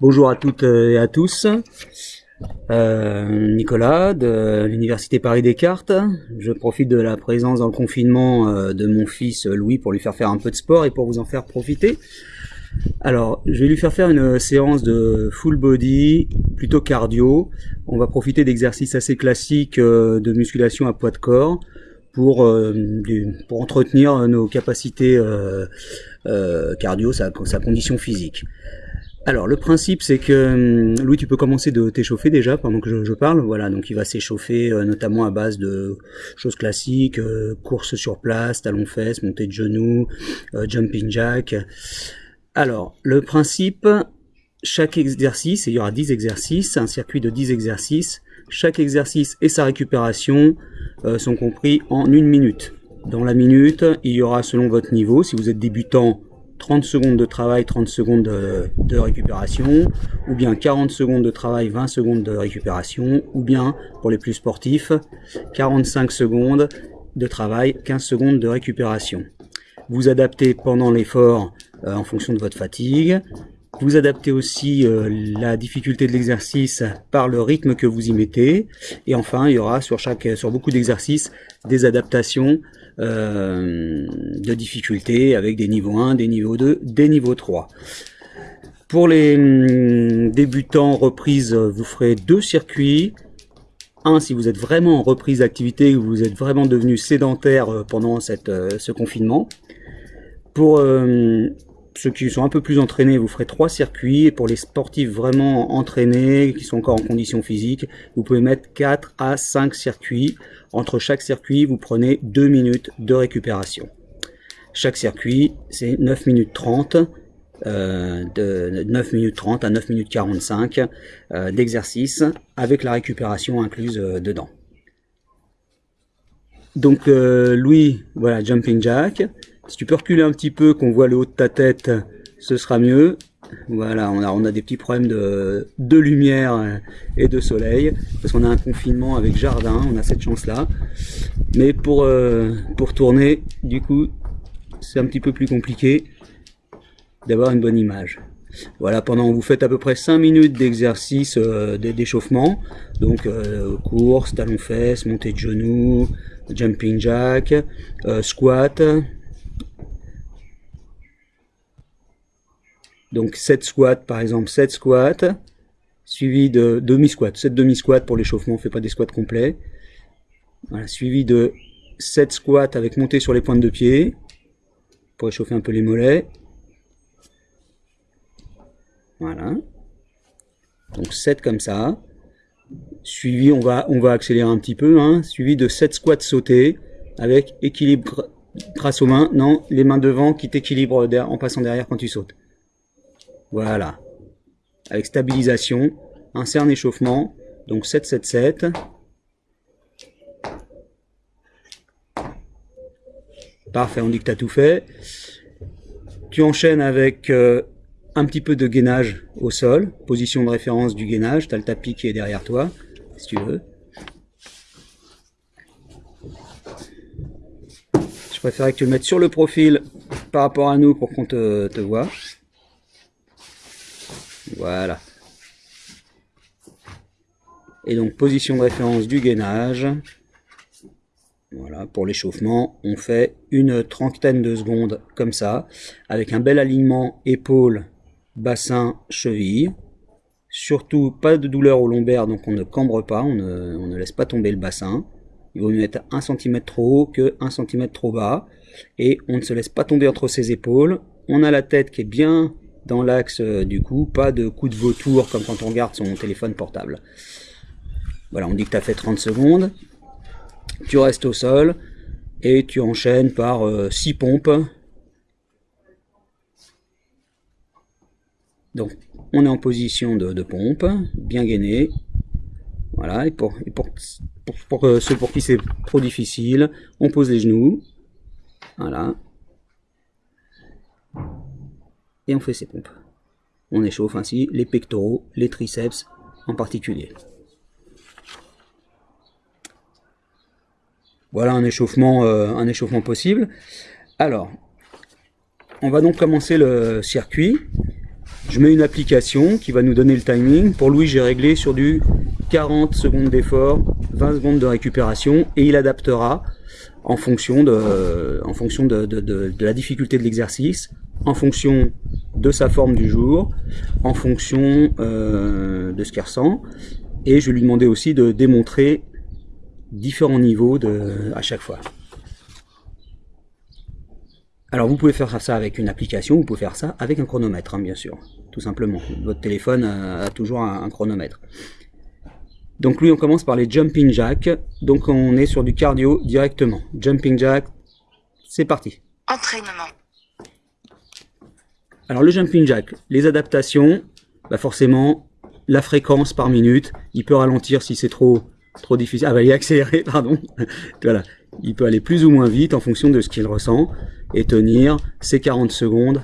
Bonjour à toutes et à tous. Euh, Nicolas de l'Université Paris Descartes. Je profite de la présence dans le confinement euh, de mon fils Louis pour lui faire faire un peu de sport et pour vous en faire profiter. Alors, je vais lui faire faire une séance de full body, plutôt cardio. On va profiter d'exercices assez classiques euh, de musculation à poids de corps pour, pour entretenir nos capacités cardio, sa condition physique. Alors le principe c'est que hum, Louis tu peux commencer de t'échauffer déjà pendant que je, parle. Voilà donc il va s'échauffer euh, notamment à base de choses classiques euh, course sur place talon fesses montée de genoux euh, jumping jack. Alors le principe chaque exercice et il y aura 10 exercices un circuit de 10 exercices. Chaque exercice et sa récupération sont compris en une minute. Dans la minute il y aura selon votre niveau si vous êtes débutant 30 secondes de travail, 30 secondes de, récupération, ou bien 40 secondes de travail, 20 secondes de récupération, ou bien, pour les plus sportifs, 45 secondes de travail, 15 secondes de récupération. Vous adaptez pendant l'effort euh, en fonction de votre fatigue. Vous adaptez aussi euh, la difficulté de l'exercice par le rythme que vous y mettez. Et enfin, il y aura sur, chaque, sur beaucoup d'exercices des adaptations euh, de difficulté avec des niveaux 1, des niveaux 2, des niveaux 3. Pour les hum, débutants reprise, vous ferez deux circuits. Un, si vous êtes vraiment en reprise d'activité, vous êtes vraiment devenu sédentaire euh, pendant cette, ce confinement. Pour ceux qui sont un peu plus entraînés, vous ferez trois circuits. Et pour les sportifs vraiment entraînés, qui sont encore en condition physique, vous pouvez mettre 4 à 5 circuits. Entre chaque circuit, vous prenez 2 minutes de récupération. Chaque circuit, c'est 9 minutes 30. Euh, de 9 minutes 30 à 9 minutes 45 euh, d'exercice avec la récupération incluse euh, dedans. Donc Louis, voilà, jumping jack. Si tu peux reculer un petit peu, qu'on voit le haut de ta tête, ce sera mieux. Voilà, on a, des petits problèmes de, lumière et de soleil, parce qu'on a un confinement avec jardin, on a cette chance-là. Mais pour, euh, pour tourner, du coup, c'est un petit peu plus compliqué d'avoir une bonne image. Voilà, pendant vous faites à peu près 5 minutes d'exercice euh, d'échauffement, donc euh, course, talon-fesses, montée de genoux, jumping jack, squat, Donc 7 squats par exemple, 7 squats, suivi de demi-squat, 7 demi-squats pour l'échauffement, on ne fait pas des squats complets. Voilà, suivi de 7 squats avec montée sur les pointes de pied, pour échauffer un peu les mollets. Voilà. Donc 7 comme ça. Suivi, on va, on va accélérer un petit peu, hein, suivi de 7 squats sautés avec équilibre grâce aux mains. Non, les mains devant qui t'équilibrent en passant derrière quand tu sautes. Voilà. Avec stabilisation, insert un échauffement, donc 777. Parfait, on dit que tu as tout fait. Tu enchaînes avec euh, un petit peu de gainage au sol, position de référence du gainage, tu as le tapis qui est derrière toi, si tu veux. Je préférais que tu le mettes sur le profil par rapport à nous pour qu'on te, te voit. Voilà. Et donc position de référence du gainage. Voilà, pour l'échauffement, on fait une trentaine de secondes comme ça, avec un bel alignement épaule, bassin, cheville. Surtout pas de douleur au lombaire, donc on ne cambre pas, on ne, laisse pas tomber le bassin. Il vaut mieux être 1 cm trop haut que 1 cm trop bas. Et on ne se laisse pas tomber entre ses épaules. On a la tête qui est bien dans l'axe euh, du coup, pas de coup de vautour comme quand on regarde son téléphone portable. Voilà, on dit que tu as fait 30 secondes, tu restes au sol et tu enchaînes par 6 euh, pompes. Donc on est en position de, pompe, bien gainé. Voilà, et pour, pour, pour euh, ceux pour qui c'est trop difficile, on pose les genoux. Voilà, on fait ses pompes. On échauffe ainsi les pectoraux, les triceps en particulier. Voilà un échauffement, euh, un échauffement possible. Alors, on va donc commencer le circuit. Je mets une application qui va nous donner le timing. Pour Louis, j'ai réglé sur du 40 secondes d'effort, 20 secondes de récupération et il adaptera en fonction de, en fonction de la difficulté de l'exercice, en fonction de sa forme du jour, en fonction euh, de ce qu'il ressent. Et je lui demandais aussi de démontrer différents niveaux à chaque fois. Alors vous pouvez faire ça avec une application, vous pouvez faire ça avec un chronomètre, hein, bien sûr, tout simplement. Votre téléphone a, toujours un, chronomètre. Donc lui, on commence par les jumping jack. Donc on est sur du cardio directement. Jumping jack, c'est parti. Entraînement. Alors le jumping jack, les adaptations, bah forcément, la fréquence par minute, il peut ralentir si c'est trop trop difficile. Ah bah il est accéléré, pardon. voilà, il peut aller plus ou moins vite en fonction de ce qu'il ressent et tenir ces 40 secondes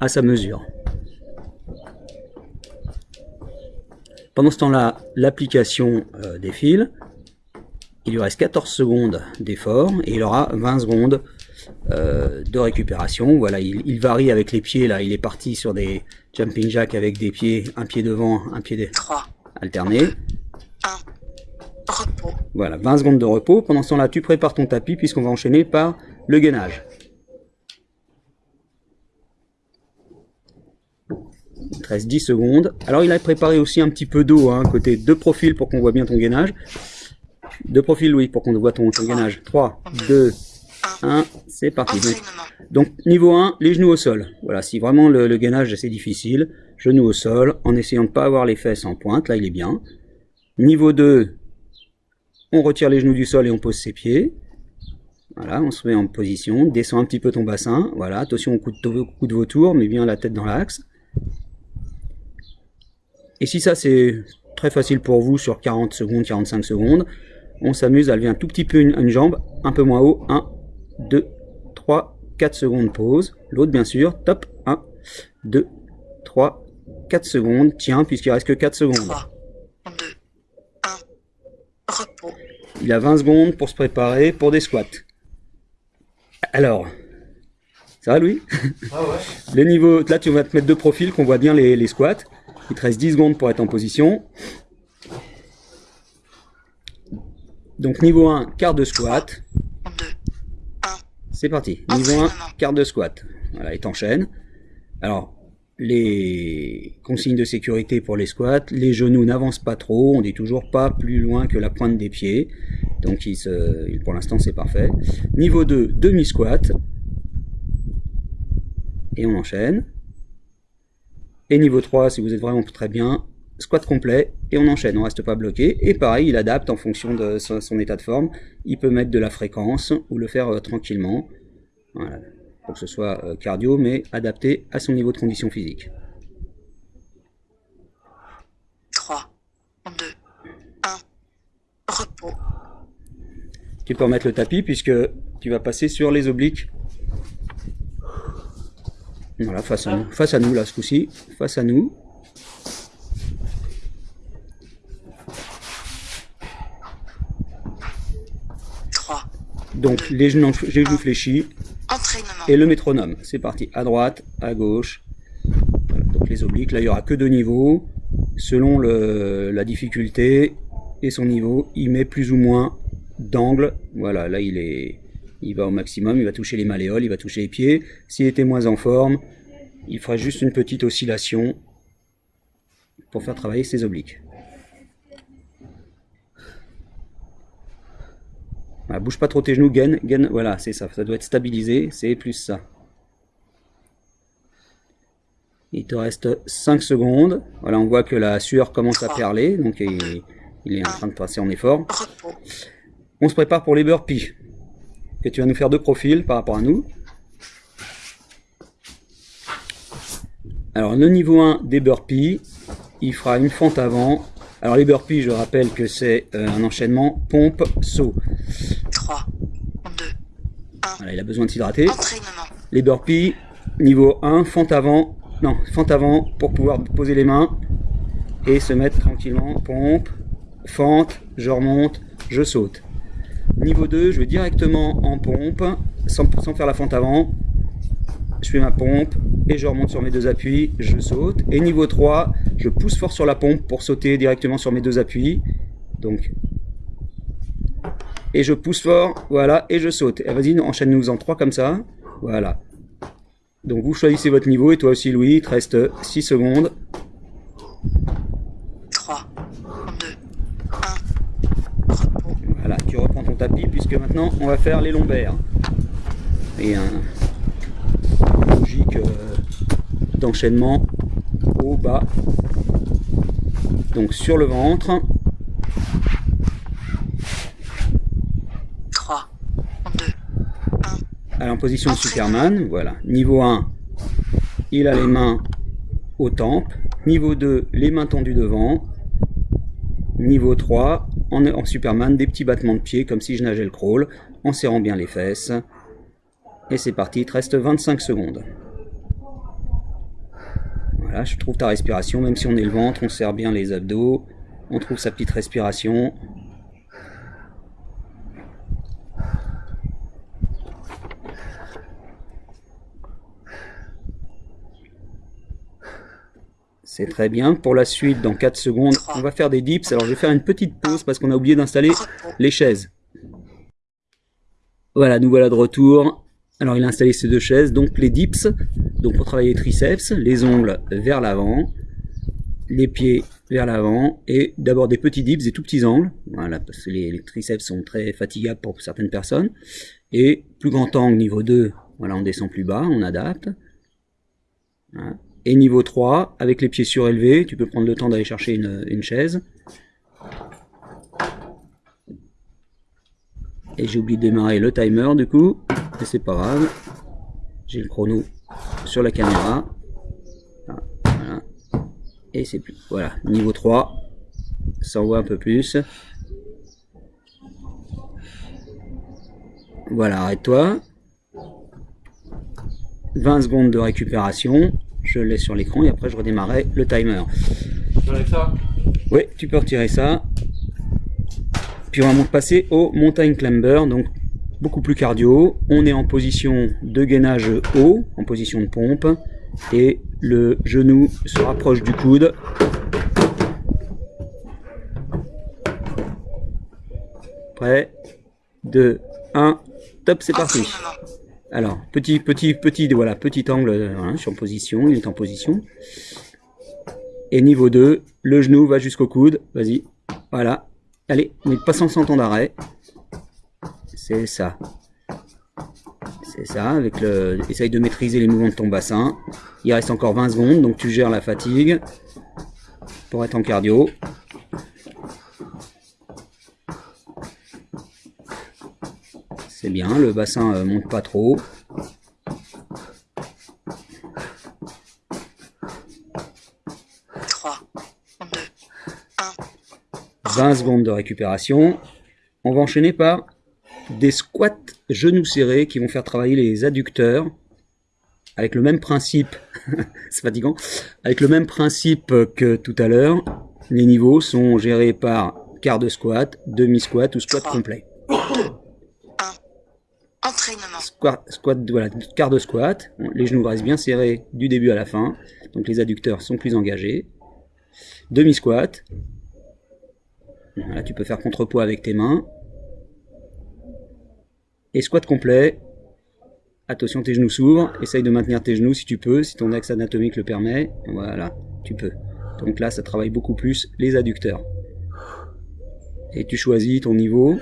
à sa mesure. Pendant ce temps-là, l'application euh, défile. Il lui reste 14 secondes d'effort et il aura 20 secondes euh, de récupération. Voilà, il, varie avec les pieds. Là, il est parti sur des jumping jacks avec des pieds, un pied devant, un pied de... 3, alterné. 1, repos. Voilà, 20 secondes de repos. Pendant ce temps-là, tu prépares ton tapis puisqu'on va enchaîner par le gainage. Il te reste 10 secondes. Alors, il a préparé aussi un petit peu d'eau, hein, côté deux profils pour qu'on voit bien ton gainage. Deux profils, oui, pour qu'on voit ton, ton gainage. 3, 2, 1, c'est parti. Donc, niveau 1, les genoux au sol. Voilà, si vraiment le, gainage c'est difficile, genoux au sol, en essayant de ne pas avoir les fesses en pointe, là il est bien. Niveau 2, on retire les genoux du sol et on pose ses pieds. Voilà, on se met en position, descend un petit peu ton bassin, voilà, attention au coup de, coup de vautour, mais bien la tête dans l'axe. Et si ça c'est très facile pour vous sur 40 secondes, 45 secondes, on s'amuse à lever un tout petit peu une, une jambe, un peu moins haut, 1, 2, 3, 4 secondes, pause. L'autre, bien sûr, top, 1, 2, 3, 4 secondes. Tiens, puisqu'il reste que 4 secondes. 3, 2, 1, repos. Il a 20 secondes pour se préparer pour des squats. Alors, ça va, Louis? Ah ouais. Le niveau, là, tu vas te mettre deux profils qu'on voit bien les, les squats. Il te reste 10 secondes pour être en position. Donc niveau 1, quart de squat. C'est parti. Niveau 1, quart de squat. Voilà, et t'enchaînes. Alors, les consignes de sécurité pour les squats, les genoux n'avancent pas trop, on n'est toujours pas plus loin que la pointe des pieds. Donc il se, pour l'instant c'est parfait. Niveau 2, demi-squat. Et on enchaîne. Et niveau 3, si vous êtes vraiment très bien, squat complet, et on enchaîne, on reste pas bloqué. Et pareil, il adapte en fonction de son, état de forme. Il peut mettre de la fréquence ou le faire euh, tranquillement. Voilà, pour que ce soit euh, cardio, mais adapté à son niveau de condition physique. 3, 2, 1, repos. Tu peux remettre le tapis puisque tu vas passer sur les obliques. Voilà, face à nous, face à nous là ce coup-ci, face à nous. Donc les genoux, fléchis et le métronome. C'est parti, à droite, à gauche. donc les obliques, là il n'y aura que deux niveaux. Selon la difficulté et son niveau, il met plus ou moins d'angle. Voilà, là il est, il va au maximum, il va toucher les malléoles, il va toucher les pieds. S'il était moins en forme, il fera juste une petite oscillation pour faire travailler ses obliques. Bouge pas trop tes genoux, gain, gain, voilà, c'est ça, ça doit être stabilisé, c'est plus ça. Il te reste 5 secondes, voilà, on voit que la sueur commence à perler, donc il, est en train de passer en effort. On se prépare pour les burpees, que tu vas nous faire deux profils par rapport à nous. Alors le niveau 1 des burpees, il fera une fente avant. Alors les burpees, je rappelle que c'est euh, un enchaînement pompe-saut il a besoin de s'hydrater. Les burpees, niveau 1, fente avant, non, fente avant pour pouvoir poser les mains et se mettre tranquillement, pompe, fente, je remonte, je saute. Niveau 2, je vais directement en pompe, sans, sans faire la fente avant. je fais ma pompe et je remonte sur mes deux appuis, je saute. Et niveau 3, je pousse fort sur la pompe pour sauter directement sur mes deux appuis. Donc, et je pousse fort, voilà, et je saute. Et vas-y, enchaîne-nous en 3 comme ça. Voilà. Donc vous choisissez votre niveau, et toi aussi Louis, il te reste 6 secondes. 3, 2, 1. Repos. Voilà, tu reprends ton tapis, puisque maintenant on va faire les lombaires. Et un logique euh, d'enchaînement haut, bas. Donc sur le ventre, 3, 2, 1. Alors en position de Superman, voilà. Niveau 1, il a les mains aux tempes. Niveau 2, les mains tendues devant. Niveau 3, en, en Superman, des petits battements de pied comme si je nageais le crawl, en serrant bien les fesses. Et c'est parti, il te reste 25 secondes. Voilà, je trouve ta respiration, même si on est le ventre, on serre bien les abdos, on trouve sa petite respiration. C'est très bien. Pour la suite, dans 4 secondes, on va faire des dips. Alors, je vais faire une petite pause parce qu'on a oublié d'installer les chaises. Voilà, nous voilà de retour. Alors, il a installé ces deux chaises. Donc, les dips, donc pour travailler les triceps, les ongles vers l'avant, les pieds vers l'avant, et d'abord des petits dips, des tout petits angles. Voilà, parce que les, les triceps sont très fatigables pour certaines personnes. Et plus grand angle, niveau 2, voilà, on descend plus bas, on adapte. Voilà. Et niveau 3, avec les pieds surélevés, tu peux prendre le temps d'aller chercher une, chaise. Et j'ai oublié de démarrer le timer du coup, mais c'est pas grave. J'ai le chrono sur la caméra. Voilà. Et c'est plus. Voilà, niveau 3. Ça envoie un peu plus. Voilà, arrête-toi. 20 secondes de récupération. Je le laisse sur l'écran et après je redémarrerai le timer. Ça? Oui, tu peux retirer ça. Puis on va passer au montagne climber, donc beaucoup plus cardio. On est en position de gainage haut, en position de pompe, et le genou se rapproche du coude. Prêt? 2, 1, top, c'est parti. Alors, petit, petit, petit, voilà, petit angle voilà, sur position, il est en position. Et niveau 2, le genou va jusqu'au coude, vas-y, voilà. Allez, mais pas sans temps d'arrêt. C'est ça. C'est ça, avec le... Essaye de maîtriser les mouvements de ton bassin. Il reste encore 20 secondes, donc tu gères la fatigue pour être en cardio. C'est bien, le bassin euh, monte pas trop. Trois, deux, un. 20 secondes de récupération. On va enchaîner par des squats genoux serrés qui vont faire travailler les adducteurs avec le même principe, c'est fatigant, avec le même principe que tout à l'heure. Les niveaux sont gérés par quart de squat, demi-squat ou squat complet. Quart de squat. Les genoux restent bien serrés du début à la fin. Donc les adducteurs sont plus engagés. Demi-squat. Voilà, tu peux faire contrepoids avec tes mains. Et squat complet. Attention, tes genoux s'ouvrent. Essaye de maintenir tes genoux si tu peux, si ton axe anatomique le permet. Voilà, tu peux. Donc là, ça travaille beaucoup plus les adducteurs. Et tu choisis ton niveau.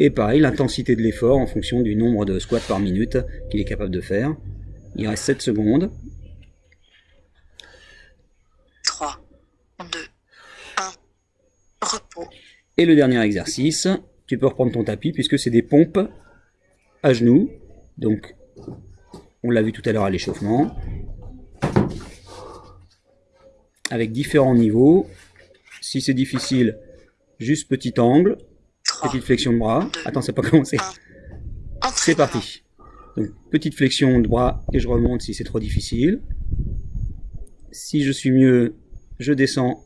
Et pareil, l'intensité de l'effort en fonction du nombre de squats par minute qu'il est capable de faire. Il reste 7 secondes. 3, 2, 1. Repos. Et le dernier exercice, tu peux reprendre ton tapis puisque c'est des pompes à genoux. Donc, on l'a vu tout à l'heure à l'échauffement. Avec différents niveaux. Si c'est difficile, juste petit angle, 3, petite flexion de bras. Attends, c'est pas commencé. C'est parti. Donc, petite flexion de bras et je remonte si c'est trop difficile. Si je suis mieux, je descends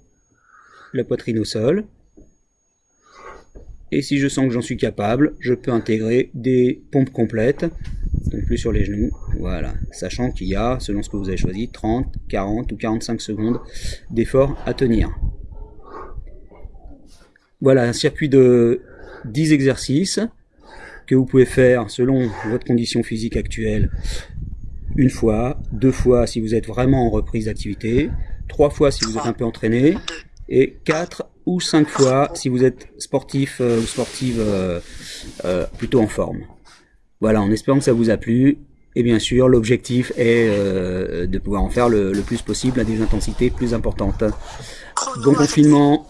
la poitrine au sol. Et si je sens que j'en suis capable, je peux intégrer des pompes complètes donc plus sur les genoux, voilà, sachant qu'il y a, selon ce que vous avez choisi, 30, 40 ou 45 secondes d'effort à tenir. Voilà, un circuit de 10 exercices que vous pouvez faire selon votre condition physique actuelle une fois, deux fois si vous êtes vraiment en reprise d'activité, trois fois si vous êtes un peu entraîné, et quatre ou cinq fois si vous êtes sportif euh, ou sportive euh, euh, plutôt en forme. Voilà, en espérant que ça vous a plu. Et bien sûr, l'objectif est de pouvoir en faire le, le, plus possible à des intensités plus importantes. Bon confinement